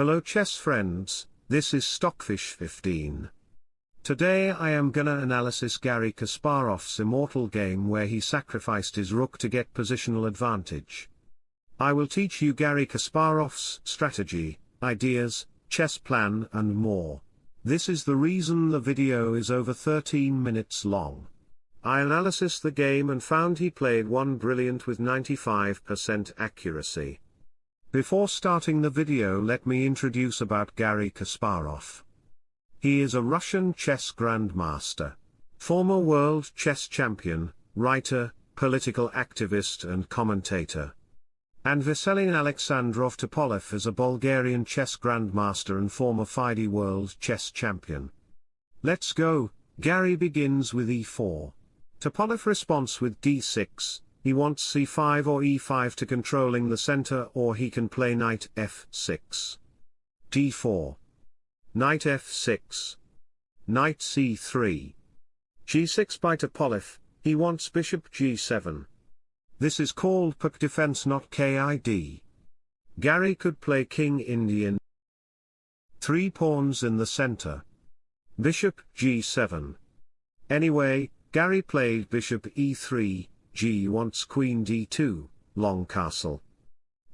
Hello chess friends, this is Stockfish 15. Today I am gonna analysis Garry Kasparov's immortal game where he sacrificed his rook to get positional advantage. I will teach you Garry Kasparov's strategy, ideas, chess plan and more. This is the reason the video is over 13 minutes long. I analysis the game and found he played one brilliant with 95% accuracy. Before starting the video let me introduce about Garry Kasparov. He is a Russian chess grandmaster, former world chess champion, writer, political activist and commentator. And Veselin Alexandrov Topalov is a Bulgarian chess grandmaster and former FIDE world chess champion. Let's go, Garry begins with e4. Topalov response with d6, he wants c5 or e5 to controlling the center or he can play knight f6. d4. Knight f6. Knight c3. g6 by Topalov, he wants bishop g7. This is called Pirc defense not KID. Garry could play king Indian. Three pawns in the center. Bishop g7. Anyway, Garry played bishop e3, g wants queen d2, long castle.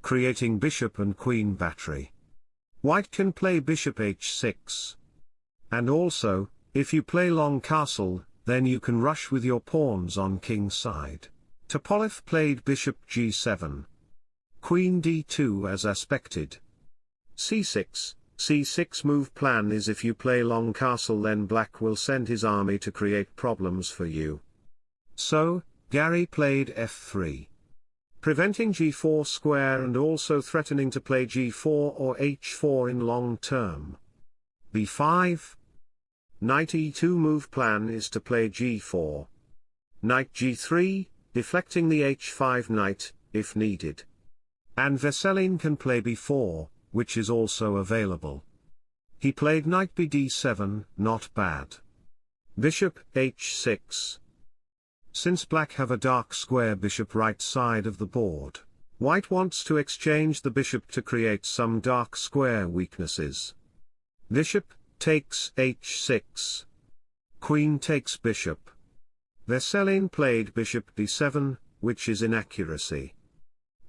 Creating bishop and queen battery. White can play bishop h6. And also, if you play long castle, then you can rush with your pawns on king side. Topalov played bishop g7. Queen d2 as aspected. c6, c6 move plan is if you play long castle then black will send his army to create problems for you. So, Garry played f3. Preventing g4 square and also threatening to play g4 or h4 in long term. b5. Knight e2 move plan is to play g4. Knight g3, deflecting the h5 knight, if needed. And Veselin can play b4, which is also available. He played knight bd7, not bad. Bishop h6. Since black have a dark square bishop right side of the board, white wants to exchange the bishop to create some dark square weaknesses. Bishop takes h6. Queen takes bishop. Veselin played bishop b7, which is inaccuracy.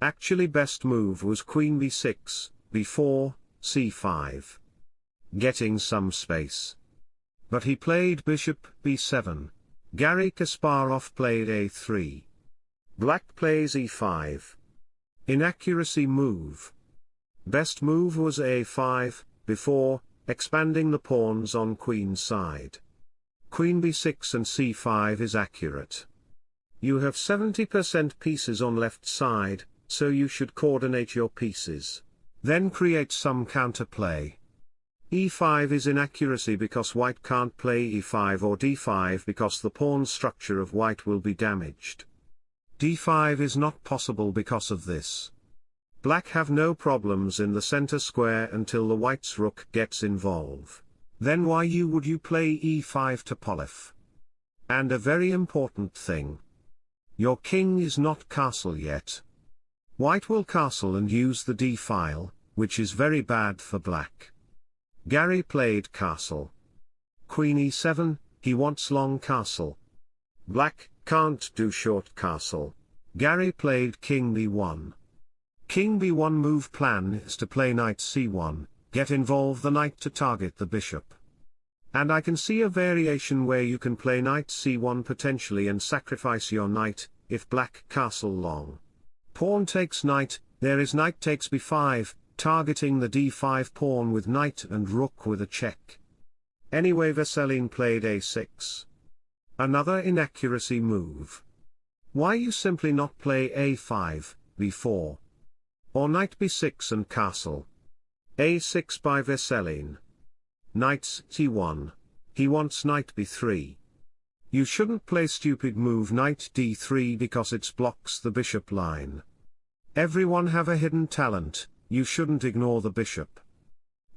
Actually best move was queen b6, b4, c5. Getting some space. But he played bishop b7. Garry Kasparov played a3. Black plays e5. Inaccuracy move. Best move was a5, before, expanding the pawns on queen side. Queen b6 and c5 is accurate. You have 70% pieces on left side, so you should coordinate your pieces. Then create some counterplay. E5 is inaccuracy because white can't play e5 or d5 because the pawn structure of white will be damaged. d5 is not possible because of this. Black have no problems in the center square until the white's rook gets involved. Then why you would you play e5 Topalov? And a very important thing. Your king is not castle yet. White will castle and use the d-file, which is very bad for black. Garry played castle. Queen e7, he wants long castle. Black, can't do short castle. Garry played king b1. King b1 move plan is to play knight c1, get involve the knight to target the bishop. And I can see a variation where you can play knight c1 potentially and sacrifice your knight, if black castle long. Pawn takes knight, there is knight takes b5, targeting the d5 pawn with knight and rook with a check. Anyway Veselin played a6. Another inaccuracy move. Why you simply not play a5, b4? Or knight b6 and castle. a6 by Veselin. Knight c1. He wants knight b3. You shouldn't play stupid move knight d3 because it blocks the bishop line. Everyone have a hidden talent, you shouldn't ignore the bishop.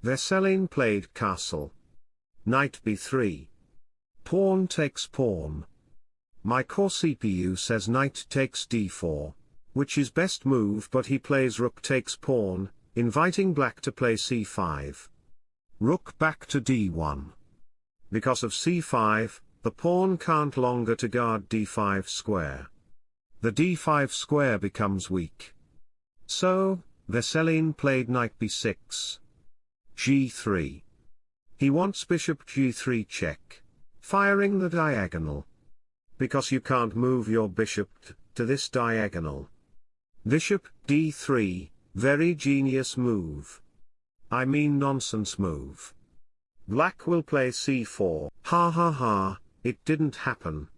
Veselin played castle. Knight b3. Pawn takes pawn. My core CPU says knight takes d4, which is best move but he plays rook takes pawn, inviting black to play c5. Rook back to d1. Because of c5, the pawn can't longer to guard d5 square. The d5 square becomes weak. So, Veselin played knight b6. g3. He wants bishop g3 check. Firing the diagonal. Because you can't move your bishop to this diagonal. Bishop d3, very genius move. I mean nonsense move. Black will play c4. Ha ha ha, it didn't happen.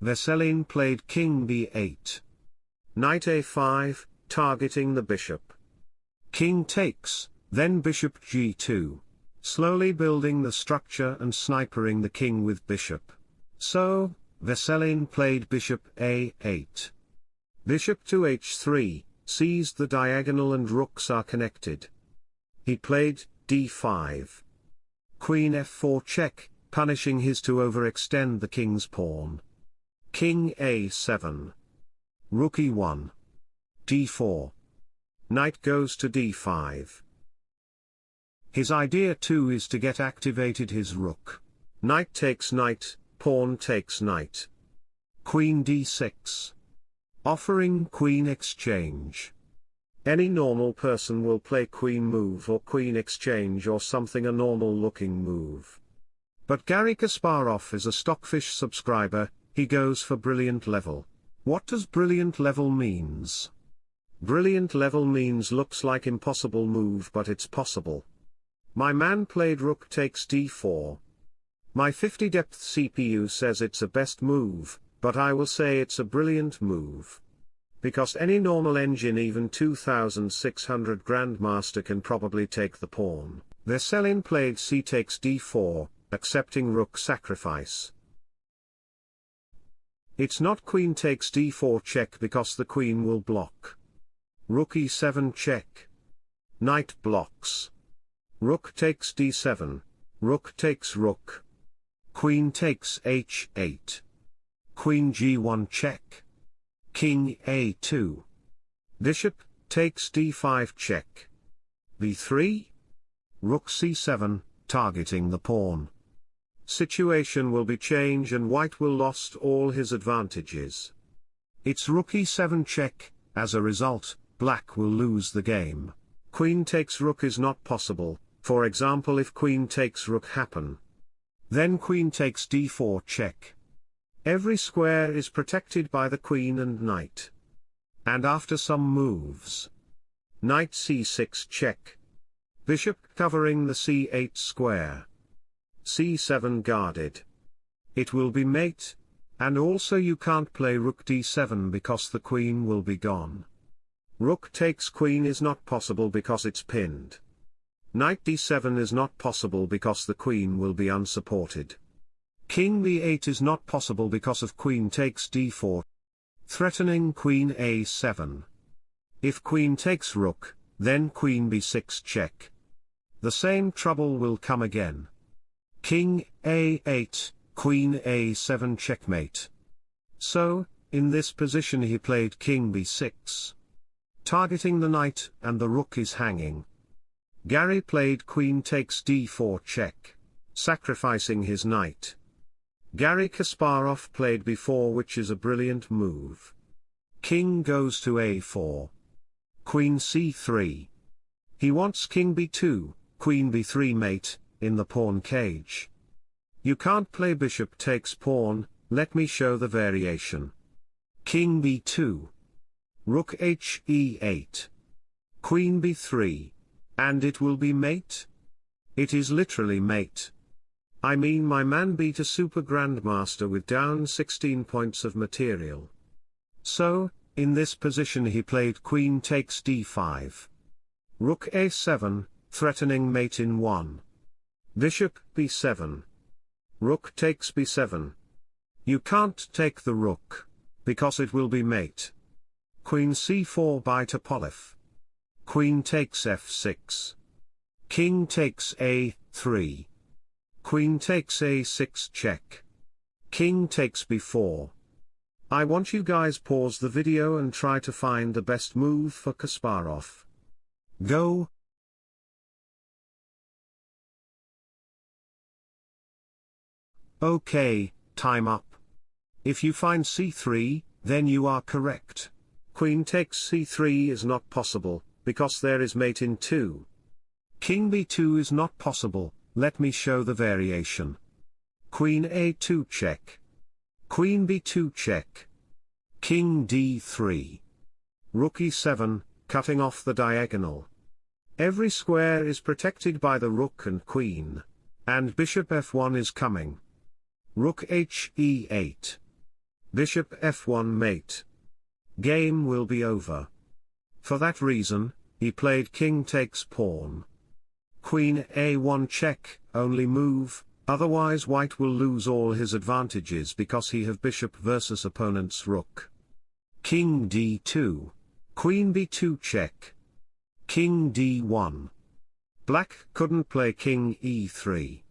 Veselin played king b8. Knight a5, targeting the bishop. King takes, then bishop g2. Slowly building the structure and snipering the king with bishop. So, Veselin played bishop a8. Bishop to h3, seized the diagonal and rooks are connected. He played d5. Queen f4 check, punishing his to overextend the king's pawn. King a7. Rook e1. d4. Knight goes to d5. His idea too is to get activated his rook. Knight takes knight, pawn takes knight. Queen d6. Offering queen exchange. Any normal person will play queen move or queen exchange or something a normal looking move. But Garry Kasparov is a Stockfish subscriber, he goes for brilliant level. What does brilliant level means? Brilliant level means looks like impossible move but it's possible. My man played rook takes d4. My 50 depth CPU says it's a best move, but I will say it's a brilliant move. Because any normal engine even 2600 Grandmaster can probably take the pawn. Veselin played c takes d4, accepting rook sacrifice. It's not queen takes d4 check because the queen will block. Rook e7 check. Knight blocks. Rook takes d7. Rook takes rook. Queen takes h8. Queen g1 check. King a2. Bishop, takes d5 check. b3. Rook c7, targeting the pawn. Situation will be change and white will lost all his advantages. It's rook e7 check, as a result, black will lose the game. Queen takes rook is not possible, for example if queen takes rook happen. Then queen takes d4 check. Every square is protected by the queen and knight. And after some moves. Knight c6 check. Bishop covering the c8 square. c7 guarded. It will be mate, and also you can't play rook d7 because the queen will be gone. Rook takes queen is not possible because it's pinned. Knight d7 is not possible because the queen will be unsupported. King b8 is not possible because of queen takes d4. Threatening queen a7. If queen takes rook, then queen b6 check. The same trouble will come again. King a8, queen a7 checkmate. So, in this position he played king b6. Targeting the knight and the rook is hanging. Garry played queen takes d4 check, sacrificing his knight. Garry Kasparov played b4 which is a brilliant move. King goes to a4. Queen c3. He wants king b2, queen b3 mate, in the pawn cage. You can't play bishop takes pawn, let me show the variation. King b2. Rook h e8. Queen b3. And it will be mate? It is literally mate. I mean my man beat a super grandmaster with down 16 points of material. So, in this position he played queen takes d5. Rook a7, threatening mate in 1. Bishop b7. Rook takes b7. You can't take the rook, because it will be mate. Queen c4 by Topalov. Queen takes f6. King takes a3. Queen takes a6 check. King takes b4. I want you guys pause the video and try to find the best move for Kasparov. Go, Okay, time up. If you find C3, then you are correct. Queen takes c3 is not possible, because there is mate in 2. King b2 is not possible, let me show the variation. Queen a2 check. Queen b2 check. King d3. Rook e7, cutting off the diagonal. Every square is protected by the rook and queen. And bishop f1 is coming. Rook h e8. Bishop f1 mate. Game will be over. For that reason, he played king takes pawn. Queen a1 check, only move, otherwise white will lose all his advantages because he have bishop versus opponent's rook. King d2. Queen b2 check. King d1. Black couldn't play king e3.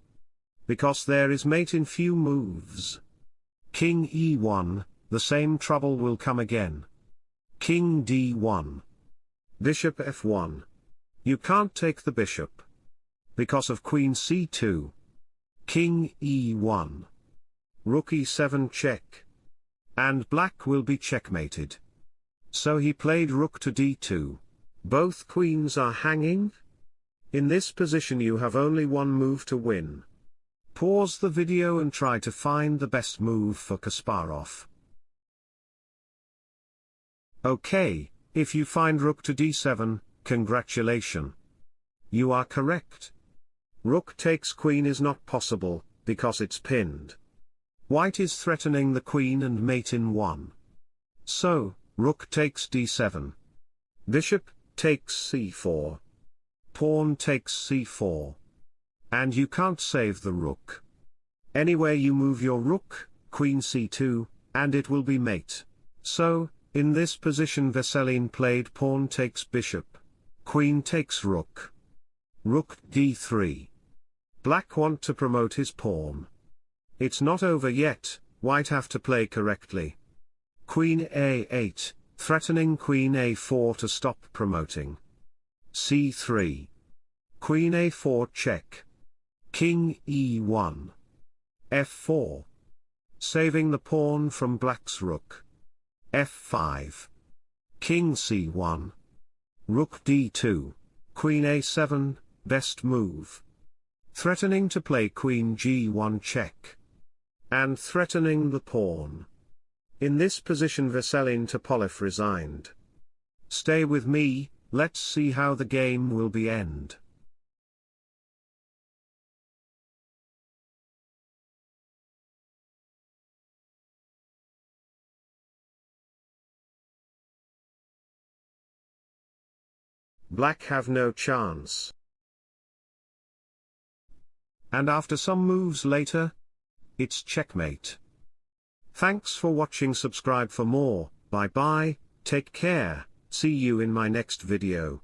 Because there is mate in few moves. King e1, the same trouble will come again. King d1. Bishop f1. You can't take the bishop. Because of queen c2. King e1. Rook e7 check. And black will be checkmated. So he played rook to d2. Both queens are hanging. In this position you have only one move to win. Pause the video and try to find the best move for Kasparov. Okay, if you find rook to d7, congratulation. You are correct. Rook takes queen is not possible, because it's pinned. White is threatening the queen and mate in 1. So, rook takes d7. Bishop, takes c4. Pawn takes c4. And you can't save the rook. Anywhere you move your rook, queen c2, and it will be mate. So, in this position Veselin played pawn takes bishop. Queen takes rook. Rook d3. Black want to promote his pawn. It's not over yet, white have to play correctly. Queen a8, threatening queen a4 to stop promoting. c3. Queen a4 check. King e1. f4. Saving the pawn from black's rook. F5. King c1. Rook d2. Queen a7, best move. Threatening to play queen g1 check. And threatening the pawn. In this position Veselin Topalov resigned. Stay with me, let's see how the game will be end. Black have no chance. And after some moves later, it's checkmate. Thanks for watching subscribe for more, bye bye, take care, see you in my next video.